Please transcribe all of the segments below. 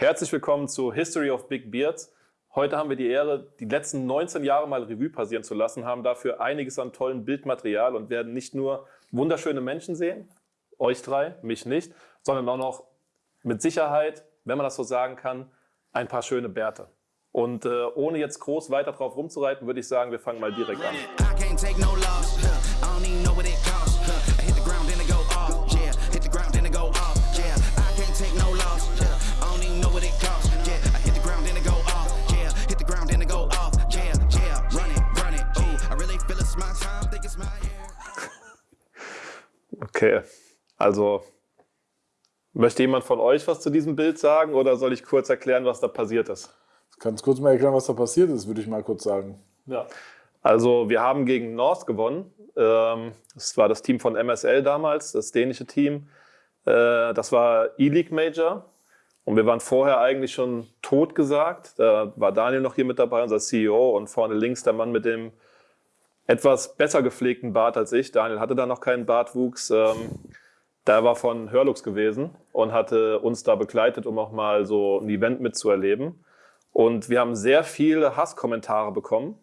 Herzlich willkommen zu History of Big Beards. Heute haben wir die Ehre, die letzten 19 Jahre mal Revue passieren zu lassen, haben dafür einiges an tollem Bildmaterial und werden nicht nur wunderschöne Menschen sehen, euch drei, mich nicht, sondern auch noch mit Sicherheit, wenn man das so sagen kann, ein paar schöne Bärte. Und äh, ohne jetzt groß weiter drauf rumzureiten, würde ich sagen, wir fangen mal direkt an. Okay, also möchte jemand von euch was zu diesem Bild sagen oder soll ich kurz erklären, was da passiert ist? Kannst kurz mal erklären, was da passiert ist, würde ich mal kurz sagen. Ja. Also wir haben gegen North gewonnen. Ähm, das war das Team von MSL damals, das dänische Team. Äh, das war E-League Major. Und wir waren vorher eigentlich schon tot gesagt. Da war Daniel noch hier mit dabei, unser CEO, und vorne links der Mann mit dem etwas besser gepflegten Bart als ich. Daniel hatte da noch keinen Bartwuchs. Ähm, der war von Hörlux gewesen und hatte uns da begleitet, um auch mal so ein Event mitzuerleben. Und wir haben sehr viele Hasskommentare bekommen.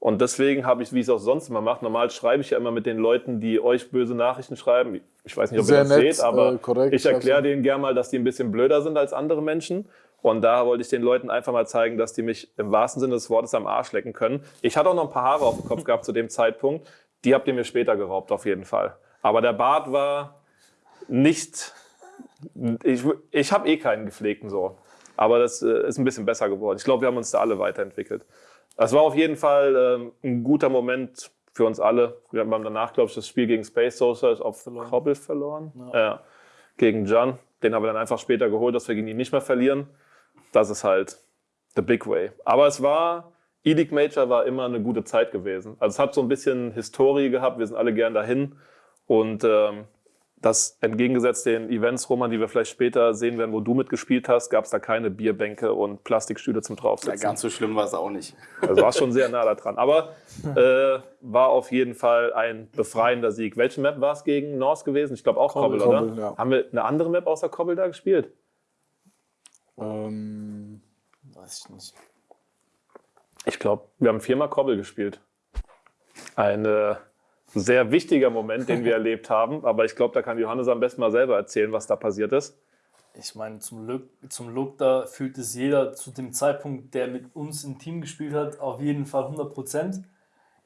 Und deswegen habe ich, wie ich es auch sonst immer mache, normal schreibe ich ja immer mit den Leuten, die euch böse Nachrichten schreiben. Ich weiß nicht, ob Sehr ihr das nett, seht, aber äh, korrekt, ich erkläre denen gerne mal, dass die ein bisschen blöder sind als andere Menschen. Und da wollte ich den Leuten einfach mal zeigen, dass die mich im wahrsten Sinne des Wortes am Arsch lecken können. Ich hatte auch noch ein paar Haare auf dem Kopf gehabt zu dem Zeitpunkt. Die habt ihr mir später geraubt, auf jeden Fall. Aber der Bart war nicht. Ich, ich habe eh keinen gepflegten so. Aber das äh, ist ein bisschen besser geworden. Ich glaube, wir haben uns da alle weiterentwickelt. Das war auf jeden Fall ähm, ein guter Moment für uns alle. Wir haben danach, glaube ich, das Spiel gegen Space Soldiers auf verloren. Kobbel verloren. Ja. Äh, gegen John. Den haben wir dann einfach später geholt, dass wir gegen ihn nicht mehr verlieren. Das ist halt the big way. Aber es war, E-League Major war immer eine gute Zeit gewesen. Also es hat so ein bisschen Historie gehabt. Wir sind alle gern dahin. Und ähm, das entgegengesetzt den Events, Roman, die wir vielleicht später sehen werden, wo du mitgespielt hast, gab es da keine Bierbänke und Plastikstühle zum draufsetzen. Ja, ganz so schlimm war es auch nicht. Also war schon sehr nah da dran. Aber äh, war auf jeden Fall ein befreiender Sieg. Welche Map war es gegen North gewesen? Ich glaube auch Kobbel, Kobbel oder? Ja. Haben wir eine andere Map außer Kobbel da gespielt? Ähm, weiß ich nicht. Ich glaube, wir haben viermal Kobbel gespielt. Eine sehr wichtiger Moment, den wir erlebt haben. Aber ich glaube, da kann Johannes am besten mal selber erzählen, was da passiert ist. Ich meine, zum Look, zum Look da fühlt es jeder zu dem Zeitpunkt, der mit uns im Team gespielt hat, auf jeden Fall 100 Prozent.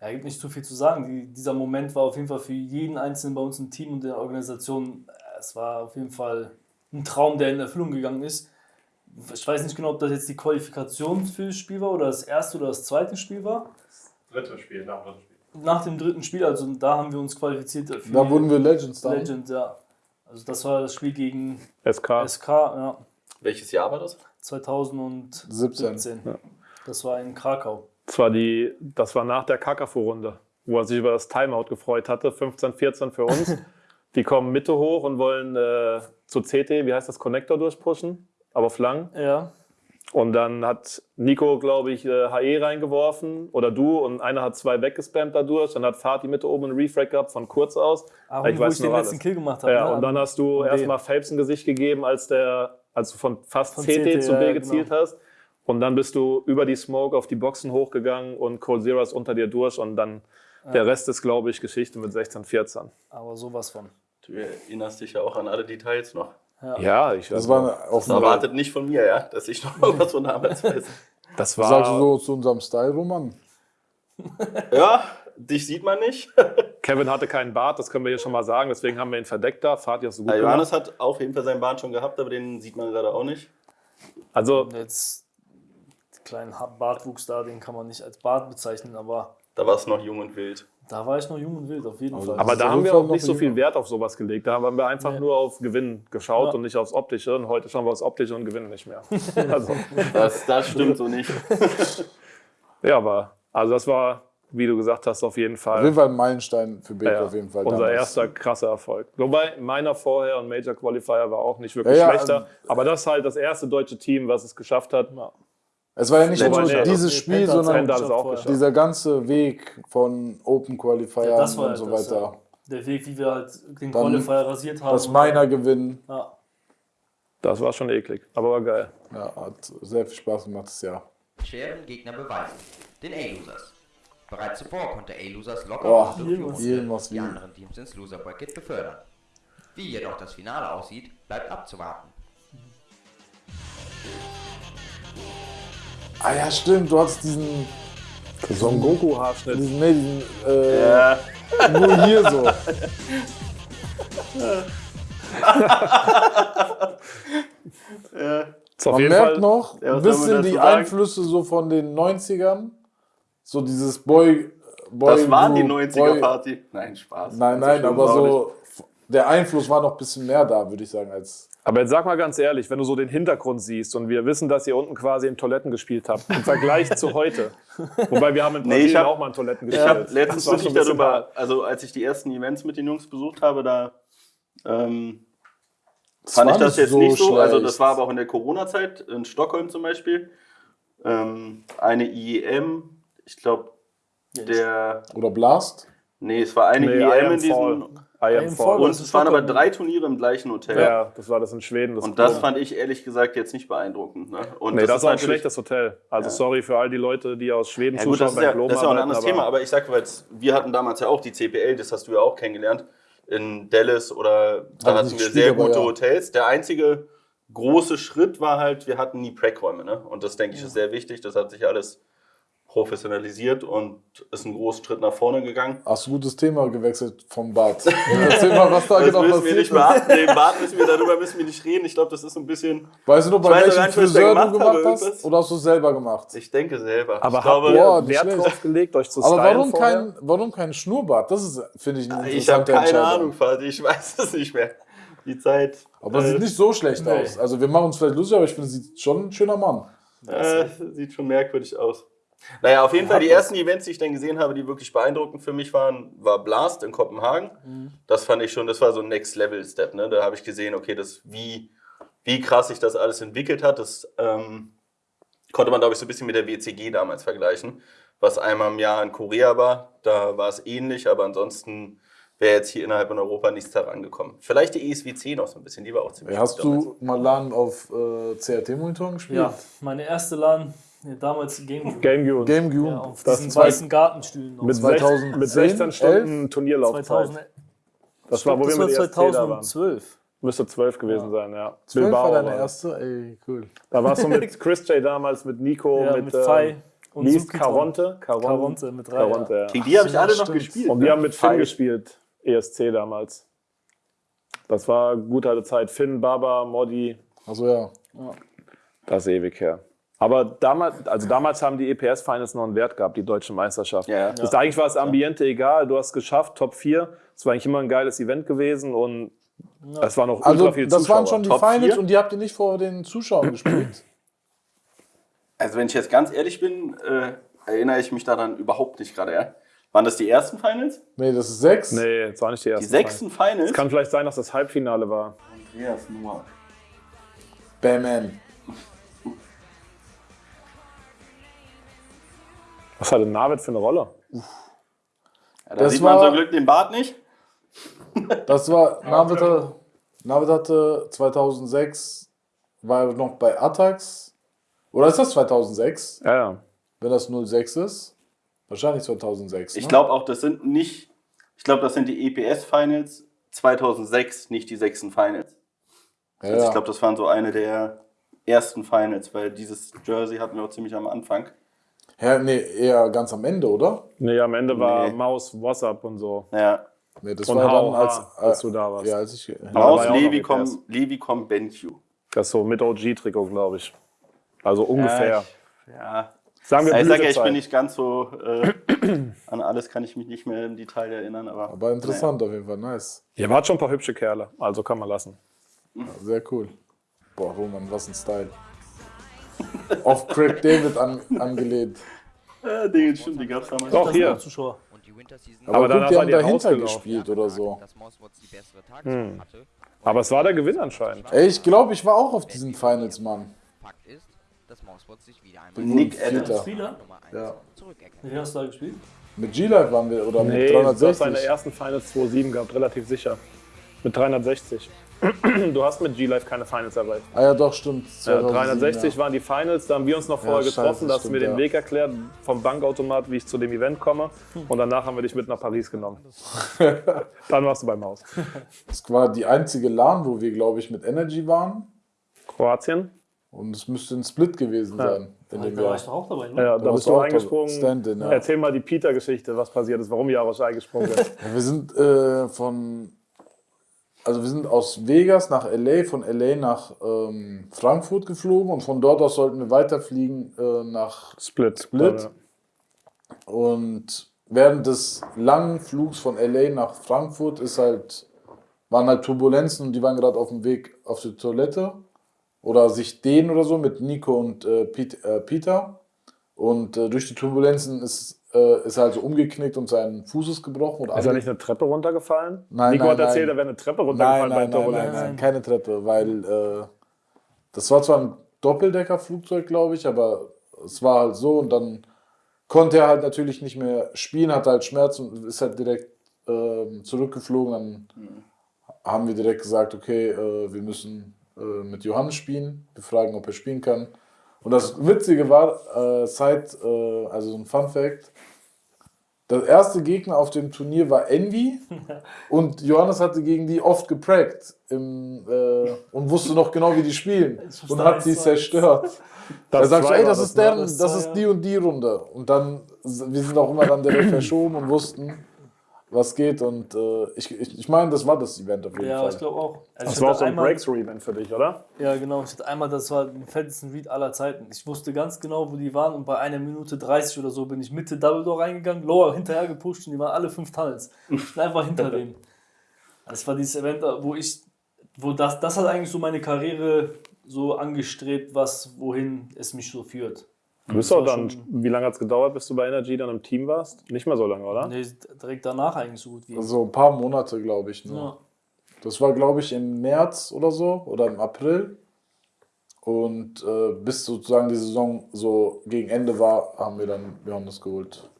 Ja, gibt nicht zu viel zu sagen. Die, dieser Moment war auf jeden Fall für jeden Einzelnen bei uns im Team und der Organisation, äh, es war auf jeden Fall ein Traum, der in Erfüllung gegangen ist. Ich weiß nicht genau, ob das jetzt die Qualifikation für das Spiel war oder das erste oder das zweite Spiel war. Das dritte Spiel, nach dem dritten Spiel nach dem dritten Spiel, also da haben wir uns qualifiziert. Für da wurden wir Legends dann. Legend, ja. Also das war das Spiel gegen SK. SK, ja. Welches Jahr war das? 2017. Ja. Das war in Krakau. Das war, die, das war nach der Kakafo-Runde, wo er sich über das Timeout gefreut hatte. 15, 14 für uns. die kommen Mitte hoch und wollen äh, zu CT, wie heißt das, Connector durchpushen, aber auf lang. Ja. Und dann hat Nico, glaube ich, HE reingeworfen oder du und einer hat zwei weggespammt dadurch. Dann hat Fatih Mitte oben einen Refrag gehabt von kurz aus. Ah, ich wo weiß ich den alles. letzten Kill gemacht habe. Ja, ne? und dann hast du erstmal Phelps ein Gesicht gegeben, als, der, als du von fast von CT, CT, zu B ja, gezielt genau. hast. Und dann bist du über die Smoke auf die Boxen hochgegangen und Cold Zero ist unter dir durch und dann ja. der Rest ist, glaube ich, Geschichte mit 16, 14. Aber sowas von. Du erinnerst dich ja auch an alle Details noch. Ja, ja ich das war auch Das erwartet nicht von mir, ja, dass ich noch was von damals weiß. Das war. Sagst du so zu unserem Style, Roman? ja, dich sieht man nicht. Kevin hatte keinen Bart, das können wir hier schon mal sagen, deswegen haben wir ihn verdeckt da. Fahrt ja so gut. Ja, Johannes hat auf jeden Fall seinen Bart schon gehabt, aber den sieht man gerade auch nicht. Also. Jetzt kleinen Bartwuchs da, den kann man nicht als Bart bezeichnen, aber. Da war es noch jung und wild. Da war ich noch jung und wild, auf jeden Fall. Aber da haben wir auch nicht so viel Wert auf sowas gelegt. Da haben wir einfach nee. nur auf Gewinn geschaut ja. und nicht aufs Optische. Und heute schauen wir aufs Optische und gewinnen nicht mehr. Also. Das, das stimmt so nicht. ja, aber also das war, wie du gesagt hast, auf jeden Fall. Auf jeden Fall ein Meilenstein für Baker, ja, auf jeden Fall. Unser damals. erster krasser Erfolg. Wobei meiner vorher und Major Qualifier war auch nicht wirklich ja, schlechter. Also, aber das ist halt das erste deutsche Team, was es geschafft hat. Es war ja nicht nur nee, dieses Spiel, sondern dieser ganze Weg von Open Qualifier ja, und halt so das, weiter. Der Weg, wie wir halt den Dann Qualifier rasiert haben. Das Miner gewinnen. Ja. Das war schon eklig, aber war geil. Ja, hat sehr viel Spaß gemacht das Jahr. Schweren Gegner beweisen. Den A-Losers. Bereits zuvor konnte A-Losers locker oh, die anderen Teams ins Loser Bracket befördern. Wie jedoch das Finale aussieht, bleibt abzuwarten. Ah ja, stimmt, du hattest diesen Son Goku Haarschnitt. Diesen, nee, diesen, äh, ja. nur hier so. ja. Man merkt Fall, noch ein bisschen die Einflüsse so von den 90ern. So dieses Boy. Boy das waren die 90er-Party. Nein, Spaß. Nein, nein, aber so. Der Einfluss war noch ein bisschen mehr da, würde ich sagen, als. Aber jetzt sag mal ganz ehrlich, wenn du so den Hintergrund siehst und wir wissen, dass ihr unten quasi in Toiletten gespielt habt, im Vergleich zu heute. Wobei wir haben in Brasilien nee, hab, auch mal in Toiletten gespielt. Ich habe letztens wirklich darüber, also als ich die ersten Events mit den Jungs besucht habe, da ähm, fand ich das jetzt so nicht so. Schlecht. Also das war aber auch in der Corona-Zeit, in Stockholm zum Beispiel. Ähm, eine IEM, ich glaube, der. Oder Blast? Nee, es war eine nee, IEM in diesem. Und es waren aber drei Turniere im gleichen Hotel. Ja, das war das in Schweden. Das und das fand ich ehrlich gesagt jetzt nicht beeindruckend. Ne? Und nee, das, das ist auch ein schlechtes Hotel. Also ja. sorry für all die Leute, die aus Schweden ja, gut, zuschauen das ist, ja, das ist ja auch ein anderes aber Thema, aber ich sage, weil wir hatten damals ja auch die CPL, das hast du ja auch kennengelernt, in Dallas oder da hatten wir sehr gute ja. Hotels. Der einzige große Schritt war halt, wir hatten nie Prack-Räume. Ne? Und das denke ich ist sehr wichtig. Das hat sich alles professionalisiert und ist einen großen Schritt nach vorne gegangen. Hast du gutes Thema gewechselt vom Bad. Erzähl mal, was da genau passiert wir nicht beachten. Nee, Bad müssen wir, darüber müssen wir nicht reden. Ich glaube, das ist ein bisschen... Weißt du noch, bei welchem Friseur du gemacht hast? Oder hast du es selber gemacht? Ich denke selber. Aber ich glaube, boah, Wert drauf gelegt, euch zu Aber warum kein, warum kein Schnurrbart? Das ist, finde ich, eine Ich habe keine Ahnung, Vati. Ich weiß es nicht mehr. Die Zeit... Aber es äh, sieht nicht so schlecht nee. aus. Also wir machen uns vielleicht lustig, aber ich finde, es sieht schon ein schöner Mann. Äh, sieht schon merkwürdig aus. Naja, auf jeden Fall die ersten Events, die ich dann gesehen habe, die wirklich beeindruckend für mich waren, war Blast in Kopenhagen. Mhm. Das fand ich schon, das war so ein Next-Level-Step. Ne? Da habe ich gesehen, okay, das, wie, wie krass sich das alles entwickelt hat. Das ähm, konnte man, glaube ich, so ein bisschen mit der WCG damals vergleichen. Was einmal im Jahr in Korea war, da war es ähnlich, aber ansonsten wäre jetzt hier innerhalb von Europa nichts herangekommen. Vielleicht die ESWC noch so ein bisschen, die war auch ziemlich Hast du mal LAN auf äh, CRT-Monitoren gespielt? Ja, meine erste LAN Nee, damals GameCube. GameCube. GameCube. Ja, auf das diesen weißen Gartenstühlen. Mit, 2010, mit 16 Stunden Turnierlaufzeit. 2000, das war, wo wir mit 2012. Müsste 12 gewesen ja. sein, ja. 12 Bilbao war deine erste? Ey, cool. Da warst du mit Chris J damals, mit Nico, ja, mit, mit Fai. Und Lies Caronte. Caronte. Caronte mit drei. Caronte, ja. Gegen die habe ich alle noch gespielt. Und wir ne? haben mit Finn gespielt, ESC damals. Das war gute alte Zeit. Finn, Baba, Modi. Also ja. Das ist ewig her. Aber damals, also damals haben die EPS-Finals noch einen Wert gehabt, die deutsche Meisterschaft. Ja, das ja. Eigentlich war das Ambiente egal, du hast es geschafft, Top 4. Es war eigentlich immer ein geiles Event gewesen und es war noch also, ultra viel Zuschauer. Das waren schon die Top Finals 4? und die habt ihr nicht vor den Zuschauern gespielt? Also wenn ich jetzt ganz ehrlich bin, äh, erinnere ich mich daran überhaupt nicht gerade. Ja? Waren das die ersten Finals? Nee, das ist sechs. Nee, das war nicht die ersten. Die sechsten Finals? Es kann vielleicht sein, dass das Halbfinale war. Andreas Nummer. Batman. Was hat denn Navid für eine Rolle? Ja, da das sieht man war, zum Glück den Bart nicht. Das war, Navid, hatte, Navid hatte 2006, war noch bei Attax. Oder ist das 2006? Ja, ja. Wenn das 06 ist? Wahrscheinlich 2006. Ich ne? glaube auch, das sind nicht, ich glaube, das sind die EPS-Finals 2006, nicht die sechsten Finals. Ja, also ich glaube, das waren so eine der ersten Finals, weil dieses Jersey hatten wir auch ziemlich am Anfang. Ja, nee, eher ganz am Ende, oder? Nee, am Ende war nee. Maus, WhatsApp und so. Ja. Nee, das und war dann, als, als du da warst. Ja, als ich, Maus, Levicom, Levicom, BenQ. Das ist so mit OG-Trikot, glaube ich. Also ungefähr. Ja. ja. Sagen wir ja, ich sage ja, ich bin nicht ganz so, äh, an alles kann ich mich nicht mehr im Detail erinnern. Aber, aber interessant naja. auf jeden Fall, nice. Ihr wart schon ein paar hübsche Kerle, also kann man lassen. Ja, sehr cool. Boah, Roman, was ein Style. Auf Craig David an, angelehnt. Ja, Dinge, stimmt, die gab's damals. Doch, hier. Zuschauer. Aber, Aber gut, die haben dahinter gespielt oder so. Hm. Aber es war der Gewinn anscheinend. Ey, ich glaube, ich war auch auf diesen Finals, Mann. Nick Adams. Ja. Wie hast du da gespielt? Mit G-Live waren wir, oder nee, mit 360? Nee, seine ersten Finals 2.7 gehabt, relativ sicher. Mit 360. Du hast mit G-Live keine Finals erreicht. Ah ja, doch, stimmt. Ja, 2007, 360 ja. waren die Finals, da haben wir uns noch vorher scheiße, getroffen, da hast du mir den ja. Weg erklärt vom Bankautomat, wie ich zu dem Event komme. Und danach haben wir dich mit nach Paris genommen. Dann warst du beim Haus. Das war die einzige LAN, wo wir, glaube ich, mit Energy waren. Kroatien? Und es müsste ein Split gewesen sein. In dem Da war Jahr. ich doch auch dabei, ne? Ja, da warst bist du du auch eingesprungen. Ja. Erzähl mal die Peter-Geschichte, was passiert ist, warum Jarosch eingesprungen ist. Ja, wir sind äh, von, also wir sind aus Vegas nach LA, von LA nach ähm, Frankfurt geflogen und von dort aus sollten wir weiterfliegen äh, nach Split. Split. und während des langen Flugs von LA nach Frankfurt ist halt, waren halt Turbulenzen und die waren gerade auf dem Weg auf die Toilette oder sich dehnen oder so mit Nico und äh, Pete, äh, Peter und äh, durch die Turbulenzen ist, äh, ist er halt so umgeknickt und sein Fuß ist gebrochen. Und Ist er nicht eine Treppe runtergefallen? Nein, Nico nein, hat erzählt, nein. er wäre eine Treppe Nein, runtergefallen nein, bei nein, nein, Turbulenz. nein, keine Treppe, weil äh, das war zwar ein Doppeldeckerflugzeug, glaube ich, aber es war halt so und dann konnte er halt natürlich nicht mehr spielen, hatte halt Schmerzen und ist halt direkt ähm, zurückgeflogen. Dann haben wir direkt gesagt, okay, äh, wir müssen äh, mit Johannes spielen, wir fragen, ob er spielen kann. Und das Witzige war, äh, seit, äh, also so ein Fun Fact, der erste Gegner auf dem Turnier war Envy und Johannes hatte gegen die oft geprackt im, äh, und wusste noch genau, wie die spielen und hat sie so. zerstört. Er sagt ey, das ist ne? deren, Das das ist die und die Runde. Und dann, wir sind auch immer dann direkt verschoben und wussten, was geht. Und äh, ich, ich, ich meine, das war das Event auf jeden Ja, Fall. ich glaube auch. Also Das war auch so ein Breakthrough-Event für dich, oder? Ja, genau. Ich hatte einmal, das war den fettesten Read aller Zeiten. Ich wusste ganz genau, wo die waren und bei einer Minute 30 oder so bin ich Mitte Double Door reingegangen, Lower hinterher gepusht und die waren alle fünf Tunnels. Ich bin einfach hinter dem. Das war dieses Event, wo ich, wo das, das hat eigentlich so meine Karriere so angestrebt, was, wohin es mich so führt. Du bist auch dann, schon- wie lange hat es gedauert, bis du bei Energy dann im Team warst? Nicht mehr so lange, oder? Nee, direkt danach eigentlich so gut wie. So ein paar Monate, glaube ich. Nur. ja. Das war, glaube ich, im März oder so oder im April. Und äh, bis sozusagen die Saison so gegen Ende war, haben wir dann Johannes geholt.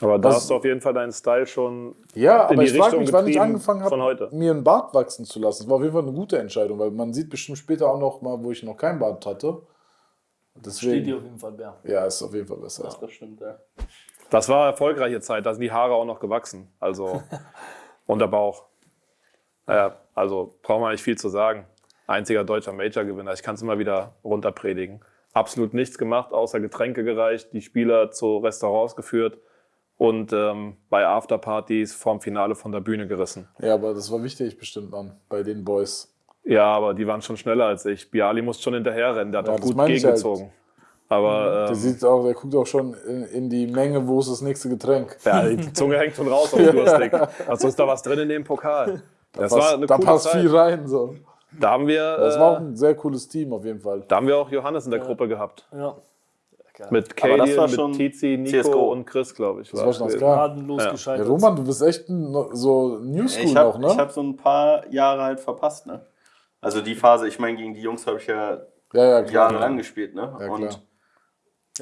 Aber da hast du auf jeden Fall deinen Style schon. Ja, in aber die ich frage Richtung mich, wann ich angefangen von heute. habe, mir einen Bart wachsen zu lassen. Das war auf jeden Fall eine gute Entscheidung, weil man sieht bestimmt später auch noch mal, wo ich noch kein Bart hatte. Steht Deswegen, dir auf jeden Fall, Bär. ja, ist auf jeden Fall besser. Das stimmt, ja. Das war erfolgreiche Zeit, da sind die Haare auch noch gewachsen. Also. und der Bauch. Naja, also braucht man nicht viel zu sagen. Einziger deutscher Major-Gewinner. Ich kann es immer wieder runterpredigen. Absolut nichts gemacht, außer Getränke gereicht, die Spieler zu Restaurants geführt und ähm, bei Afterpartys vorm Finale von der Bühne gerissen. Ja, aber das war wichtig bestimmt dann bei den Boys. Ja, aber die waren schon schneller als ich. Biali muss schon hinterherrennen, der hat Ja, auch gut ich halt. gegengezogen. Aber Der, ähm, sieht auch, der guckt auch schon in, in die Menge, wo ist das nächste Getränk. ja, die Zunge hängt schon raus auf durstig. Also ist da was drin in dem Pokal. Das Passt- war eine da coole passt Zeit. viel rein. So. Da haben wir, Das war auch äh, ein sehr cooles Team auf jeden Fall. da haben wir auch Johannes in der Gruppe gehabt. Ja. Mit Aber das Katie, war mit schon Tizi, Nico CSGO. und Chris, glaube ich. Das war schon. Gnadenlos Ja. Ja, gescheitert. Roman, du bist echt ein, so New School Ich noch, habe ne? hab so ein paar Jahre halt verpasst, ne? Also die Phase, ich meine, gegen die Jungs habe ich ja ja, ja, jahrelang gespielt, ne? Ja, klar. Und,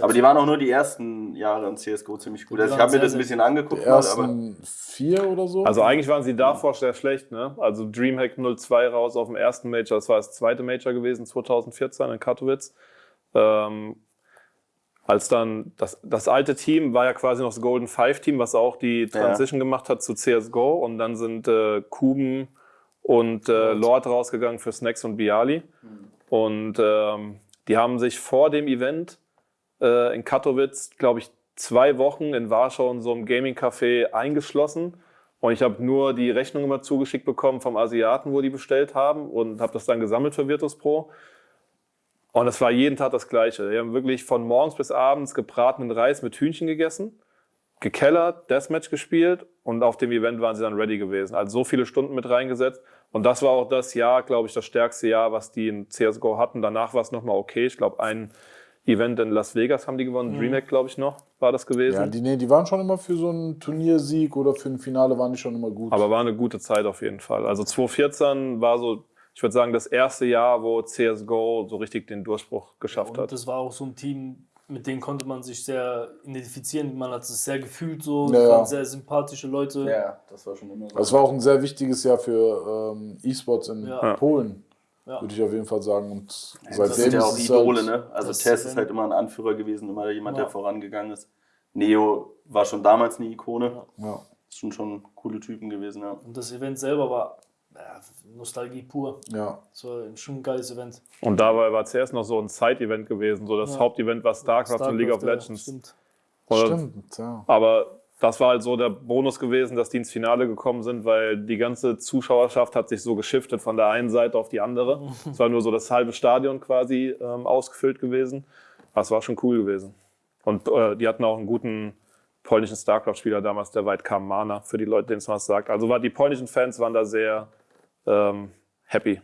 aber die waren auch nur die ersten Jahre in CSGO ziemlich gut. Die Also ich habe mir das ein bisschen Die angeguckt, mal, aber ersten vier oder so. Also eigentlich waren sie davor sehr schlecht. Ne? Also Dreamhack 02 raus auf dem ersten Major, das war das zweite Major gewesen, 2014 in Katowice. Ähm, als dann das, das alte Team war ja quasi noch das Golden Five Team, was auch die Transition gemacht hat zu CSGO. Und dann sind äh, Kuben und äh, Lord rausgegangen für Snacks und Biali. Und ähm, die haben sich vor dem Event äh, in Katowice, glaube ich, zwei Wochen in Warschau in so einem Gaming-Café eingeschlossen. Und ich habe nur die Rechnung immer zugeschickt bekommen vom Asiaten, wo die bestellt haben und habe das dann gesammelt für Virtus Pro. Und es war jeden Tag das Gleiche. Die haben wirklich von morgens bis abends gebratenen Reis mit Hühnchen gegessen, gekellert, Deathmatch gespielt und auf dem Event waren sie dann ready gewesen. Also so viele Stunden mit reingesetzt. Und das war auch das Jahr, glaube ich, das stärkste Jahr, was die in CSGO hatten. Danach war es nochmal okay. Ich glaube, ein Event in Las Vegas haben die gewonnen. Dreamhack, glaube ich, noch war das gewesen. ja, die, nee, die waren schon immer für so einen Turniersieg oder für ein Finale waren die schon immer gut. Aber war eine gute Zeit auf jeden Fall. Also 2014 war so, ich würde sagen, das erste Jahr, wo CSGO so richtig den Durchbruch geschafft Und hat. das war auch so ein Team, mit denen konnte man sich sehr identifizieren. Man hat es sehr gefühlt so. Ja, das ja. waren sehr sympathische Leute. Ja, das war schon immer so. Also es war auch ein sehr wichtiges Jahr für ähm, E-Sports in Ja. Polen, Ja. würde ich auf jeden Fall sagen. Und das seitdem sind ja auch Idole, halt, ne? Also das Tess ist halt immer ein Anführer gewesen, immer jemand, Ja. der vorangegangen ist. Neo war schon damals eine Ikone. Ja. Das sind schon coole Typen gewesen, ja. Und das Event selber war ja, Nostalgie pur. ja. Das war schon ein geiles Event. Und dabei war zuerst noch so ein Side-Event gewesen. So das Ja. Hauptevent war StarCraft, und League of ja, Legends. Stimmt. Oder- Stimmt, ja. Aber das war halt so der Bonus gewesen, dass die ins Finale gekommen sind, weil die ganze Zuschauerschaft hat sich so geschiftet von der einen Seite auf die andere. Es war nur so das halbe Stadion quasi ähm, ausgefüllt gewesen. Das war schon cool gewesen. Und äh, die hatten auch einen guten polnischen StarCraft-Spieler damals, der weit kam, Mana, für die Leute, denen es was sagt. Also war, die polnischen Fans waren da sehr ähm, happy.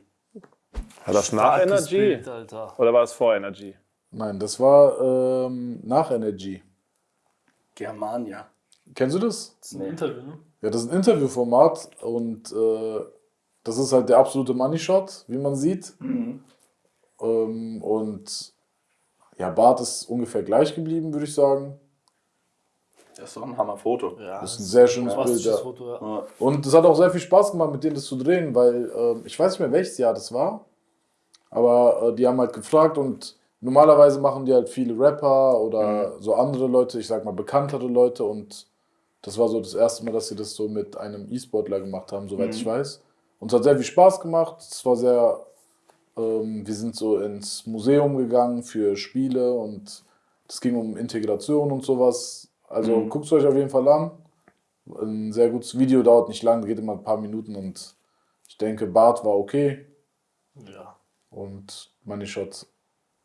War das nach Starkes Energy? Bild. Oder war es vor Energy? Nein, das war ähm, nach Energy. Germania. Kennst du das? Das ist ein Nee. Interview, ne? Ja, das ist ein Interviewformat und äh, das ist halt der absolute Money Shot, wie man sieht. Ähm, und ja, Bart ist ungefähr gleich geblieben, würde ich sagen. Das ist doch ein Hammerfoto. Ja, Das ist ein sehr schönes Bild. Ja. Foto, ja. Und es hat auch sehr viel Spaß gemacht, mit denen das zu drehen, weil ähm, ich weiß nicht mehr, welches Jahr das war. Aber äh, die haben halt gefragt und normalerweise machen die halt viele Rapper oder so andere Leute, ich sag mal bekanntere Leute und das war so das erste Mal, dass sie das so mit einem E-Sportler gemacht haben, soweit ich weiß. Und es hat sehr viel Spaß gemacht. Es war sehr, ähm, wir sind so ins Museum gegangen für Spiele und es ging um Integration und sowas. Also guckt es euch auf jeden Fall an. Ein sehr gutes Video, dauert nicht lang, geht immer ein paar Minuten und ich denke, Bart war okay ja. und Money Shot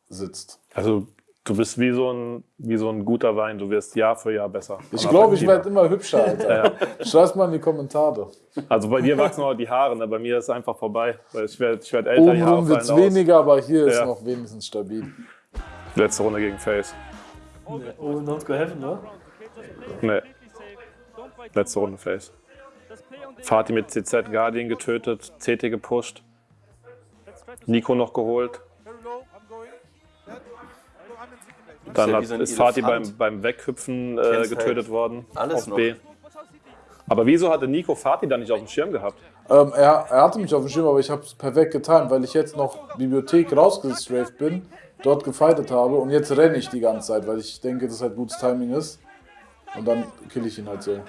sitzt. Also du bist wie so ein, wie so ein guter Wein. Du wirst Jahr für Jahr besser. Ich glaube, ich werde immer hübscher, Alter. Schreib's mal in die Kommentare. Also bei dir wachsen auch die Haare, ne? bei mir ist es einfach vorbei. Weil ich werde ich werd älter, die Haare wird es weniger, aber hier ist Ja. noch wenigstens stabil. Letzte Runde gegen Face. Oh, not go heaven, ne? Nee. Letzte Runde Face. Fatih mit CZ Guardian getötet, CT gepusht. Nico noch geholt. Dann ja hat, ist Fatih beim, beim Weghüpfen äh, Kennst getötet halt worden. alles auf noch. B. Aber wieso hatte Nico Fatih dann nicht auf dem Schirm gehabt? Ähm, er, er hatte mich auf dem Schirm, aber ich habe es perfekt getan, weil ich jetzt noch Bibliothek rausgestraft bin, dort gefightet habe und jetzt renne ich die ganze Zeit, weil ich denke, dass halt gutes Timing ist. Und dann kill ich ihn halt so.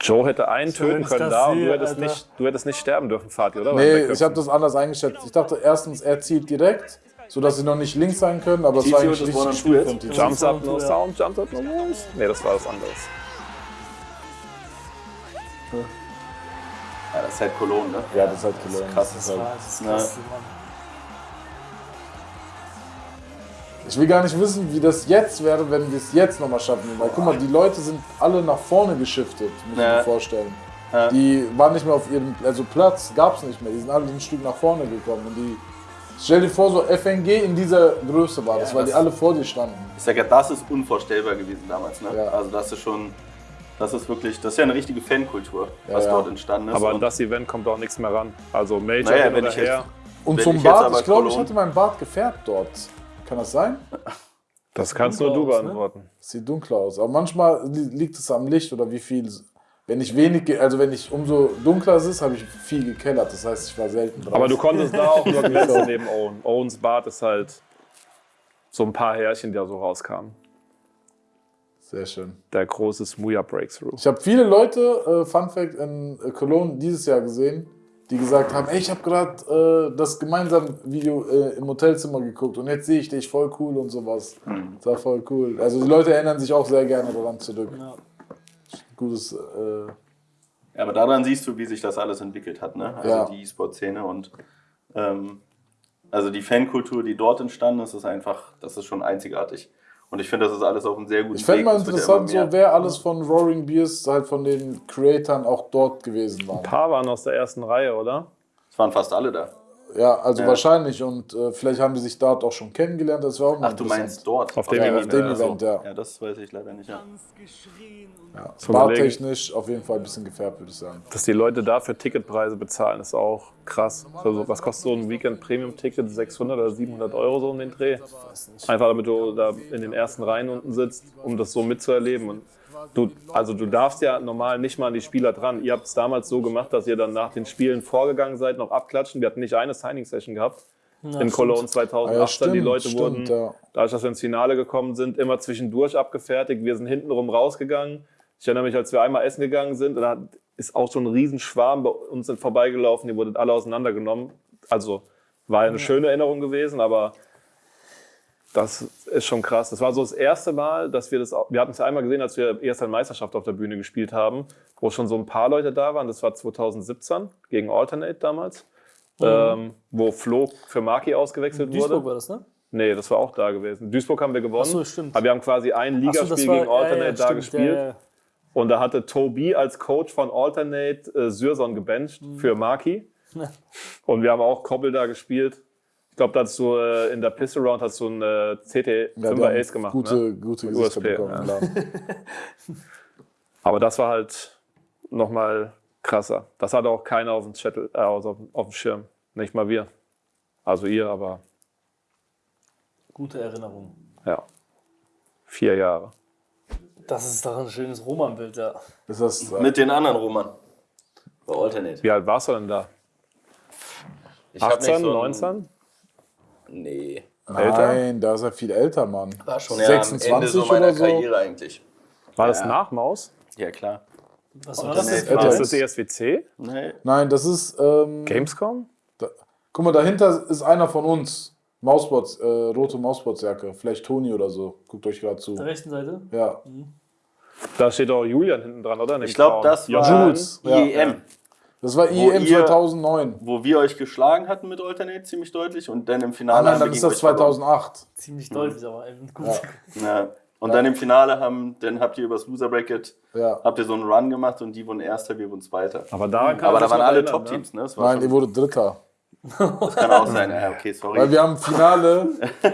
Joe hätte einen So, töten können das da und du hättest, Alter. nicht, du hättest nicht sterben dürfen, Fatih, oder? Nee, ich habe das anders eingeschätzt. Ich dachte erstens, er zielt direkt, sodass sie noch nicht links sein können, aber es war eigentlich das richtig One on Spiel Two von? TTO. Jumps up, no sound, jumps up, no moves. Nee, das war was anderes. Ja, das ist halt Cologne, ne? Ja, das ist halt Cologne. krass. Das ist halt Das ist krass, Mann. Ich will gar nicht wissen, wie das jetzt wäre, wenn wir es jetzt nochmal schaffen. Weil guck mal, die Leute sind alle nach vorne geschiftet, muss ich Ja. mir vorstellen. Ja. Die waren nicht mehr auf ihrem, also Platz gab es nicht mehr. Die sind alle ein Stück nach vorne gekommen. Und die, stell dir vor, so FNG in dieser Größe war das, weil die das- alle vor dir standen. Ich sag ja, das ist unvorstellbar gewesen damals, ne? Ja. Also das ist schon, das ist wirklich, das ist ja eine richtige Fankultur, was ja. dort entstanden ist. Aber an das Event kommt auch nichts mehr ran. Also Major Naja, hin wenn oder ich jetzt- her, Und Wenn zum ich Bart, ich glaube, ich hatte meinen Bart gefärbt dort. Kann das sein? das kannst nur du aus, ne? beantworten. Sieht dunkler aus. Aber manchmal li- liegt es am Licht oder wie viel. Wenn ich wenig, also wenn ich umso dunkler es ist, habe ich viel gekellert. Das heißt, ich war selten drauf. Aber du konntest da auch nur glänzen neben Owen. Owens Bart ist halt so ein paar Härchen, die da so rauskamen. Sehr schön. Der große Smooya Breakthrough. Ich habe viele Leute, äh, Fun Fact, in äh, Cologne dieses Jahr gesehen, die gesagt haben, ey, ich habe gerade äh, das gemeinsame Video äh, im Hotelzimmer geguckt und jetzt sehe ich dich, voll cool und sowas. Das war voll cool. Also die Leute erinnern sich auch sehr gerne daran zurück. Ja. Gutes, äh, Ja, aber daran siehst du, wie sich das alles entwickelt hat, ne? Also Ja. die E-Sport-Szene und ähm, also die Fankultur, die dort entstanden ist, ist einfach, das ist schon einzigartig. Und ich finde, das ist alles auf einem sehr guten ich fände Weg. mal interessant, so wer alles von Roaring Beers, halt von den Creatoren auch dort gewesen war. Ein paar waren aus der ersten Reihe, oder? Es waren fast alle da. Ja, also Ja. wahrscheinlich und äh, vielleicht haben die sich dort auch schon kennengelernt. Das wäre auch mal Ach, du meinst dort? Auf dem Ja, Event, auf dem ja, Event, ja. Ja, das weiß ich leider nicht. Ja. ja. Bartechnisch auf jeden Fall ein bisschen gefärbt, würde ich sagen. Dass die Leute dafür Ticketpreise bezahlen, ist auch krass. Also, was kostet so ein Weekend Premium Ticket? 600 oder 700 Euro so um den Dreh? Einfach damit du da in den ersten Reihen unten sitzt, um das so mitzuerleben. Und du, also du darfst ja normal nicht mal an die Spieler dran. Ihr habt es damals so gemacht, dass ihr dann nach den Spielen vorgegangen seid, noch abklatschen. Wir hatten nicht eine Signing-Session gehabt. in Cologne 2018. Ah ja, die stimmt, Leute stimmt, wurden, ja. dadurch, dass wir ins Finale gekommen sind, immer zwischendurch abgefertigt. Wir sind hintenrum rausgegangen. Ich erinnere mich, als wir einmal essen gegangen sind, da ist auch so ein Riesenschwarm bei uns vorbeigelaufen. Die wurden alle auseinandergenommen. Also war ja eine schöne Erinnerung gewesen, aber das ist schon krass. Das war so das erste Mal, dass wir das. Wir hatten es ja einmal gesehen, als wir erst eine Meisterschaft auf der Bühne gespielt haben, wo schon so ein paar Leute da waren. Das war 2017 gegen Alternate damals, ähm, wo Flo für Maki ausgewechselt Duisburg wurde. war das, ne? Nee, das war auch da gewesen. Duisburg haben wir gewonnen. Ach so, stimmt. Aber wir haben quasi ein so, Ligaspiel das war- gegen Alternate ja, ja, da stimmt, gespielt. ja. Und da hatte Tobi als Coach von Alternate äh, Syrson gebencht Mhm. für Maki. Und wir haben auch Koppel da gespielt. Ich glaube, da hast du äh, in der Pistol Round hast du einen äh, CT Ja, 5er die haben Ace gemacht. Gute, ne? gute USP, bekommen. ja. Aber das war halt nochmal krasser. Das hatte auch keiner auf dem, Chattel, äh, auf, auf dem Schirm. Nicht mal wir. Also ihr, aber Gute Erinnerung. ja. Vier Jahre. Das ist doch ein schönes Roman-Bild, ja. Ist das, äh, Mit den anderen Roman. Bei Alternate. Wie alt warst du denn da? Ich hab 18, nicht so ein- 19? Nee. nein, da ist er viel älter, Mann. War schon ja am 26 Ende so meiner oder so. Karriere eigentlich. War das nach Maus? Ja, klar. Was war das. Ist das ESWC? Nee. Nein, das ist. Ähm, Gamescom? da, guck mal, dahinter ist einer von uns. Mausbots, äh, rote Mausbotsjacke. Vielleicht Toni oder so. Guckt euch gerade zu. Auf der rechten Seite? Ja. Da steht auch Julian hinten dran, oder? Dem Ich glaube, das war Jules, ja. IEM, Das war Wo IEM ihr- 2009. wo wir euch geschlagen hatten mit Alternate ziemlich deutlich und dann im Ah, Finale nein, haben dann wir ist gegen das euch verloren. 2008. Ziemlich deutlich, aber eben gut. Ja. Ja. Und dann im Finale haben, dann habt ihr übers Loser Bracket, Ja. habt ihr so einen Run gemacht und die wurden Erster, wir wurden Zweiter. Aber daran kann Aber da waren alle Top-Teams, ne? Das war Nein, ihr wurde Dritter. das kann auch sein. Ja, okay, sorry. Weil wir haben Finale,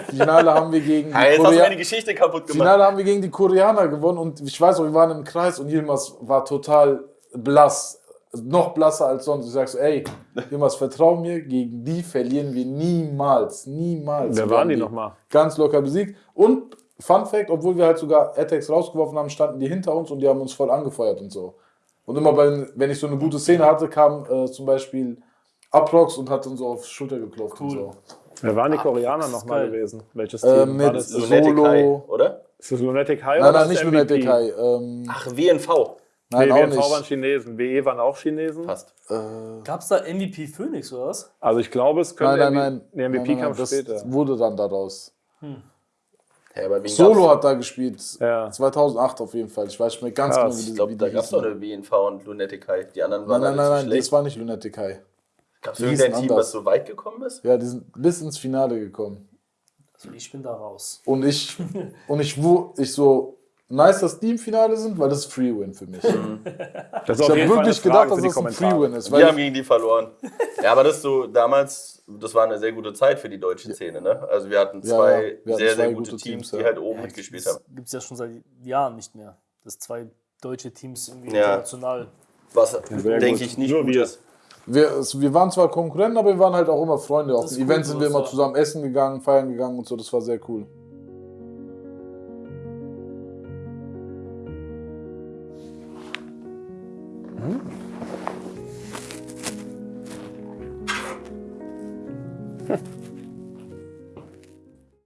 Finale haben wir gegen die Ah, jetzt hast du Korea meine Geschichte kaputt gemacht. Finale haben wir gegen die Koreaner gewonnen und ich weiß auch, wir waren im Kreis und Yilmaz war total blass. Noch blasser als sonst. Ich sag so, ey, Yilmaz, vertrau mir, gegen die verlieren wir niemals. Niemals. Wer waren haben die nochmal? Ganz locker besiegt. Und Fun Fact, obwohl wir halt sogar Attacks rausgeworfen haben, standen die hinter uns und die haben uns voll angefeuert und so. Und immer bei, wenn ich so eine gute Szene hatte, kam äh, zum Beispiel Aprox und hat uns so auf die Schulter geklopft und so. Wer waren die Koreaner ist nochmal gewesen? Welches Team? Ähm, war mit das? Lunatic Solo. High, oder? Ist das Lunatic High Nein, oder nein, ist nicht das Lunatic MVP? High. Ähm, Ach, WNV. Nein, Nee, auch WNV waren. Chinesen. WE waren auch Chinesen. Passt. Gab es da MVP Phoenix oder was? Also ich glaube, es könnte Nein, nein, nein. Nein, MVP nein, nein. kam Das später. wurde dann daraus. Ja, aber wen Solo gab's? hat da gespielt. Ja. 2008 auf jeden Fall. Ich weiß nicht mehr ganz Krass. genau, wie die, Ich glaube, wie da gab es hießen. eine WNV und Lunatic High. Die anderen Nein, waren nein, nein, zu nein, das war nicht Lunatic High. Gab es die irgendein Team, anders. was so weit gekommen ist? Ja, die sind bis ins Finale gekommen. Also ich bin da raus. Und ich, und ich, wo ich so nice, dass die im Finale sind, weil das ist Free-Win für mich. Das ist Ich habe wirklich Frage gedacht, dass das ein. Free-Win ist. Wir haben gegen die verloren. Ja, aber das so damals, das war eine sehr gute Zeit für die deutsche Szene. Ne? Also wir hatten Ja, zwei ja, wir hatten sehr, zwei sehr gute gute Teams, Teams, die ja. halt oben mitgespielt haben. Gibt es ja schon seit Jahren nicht mehr. Dass zwei deutsche Teams irgendwie Ja. international. Was, denke ich, nicht Nur gut wir. ist. wir, es- wir waren zwar Konkurrenten, aber wir waren halt auch immer Freunde. Auf Das Events cool, sind wir so immer zusammen essen gegangen, feiern gegangen und so. Das war sehr cool.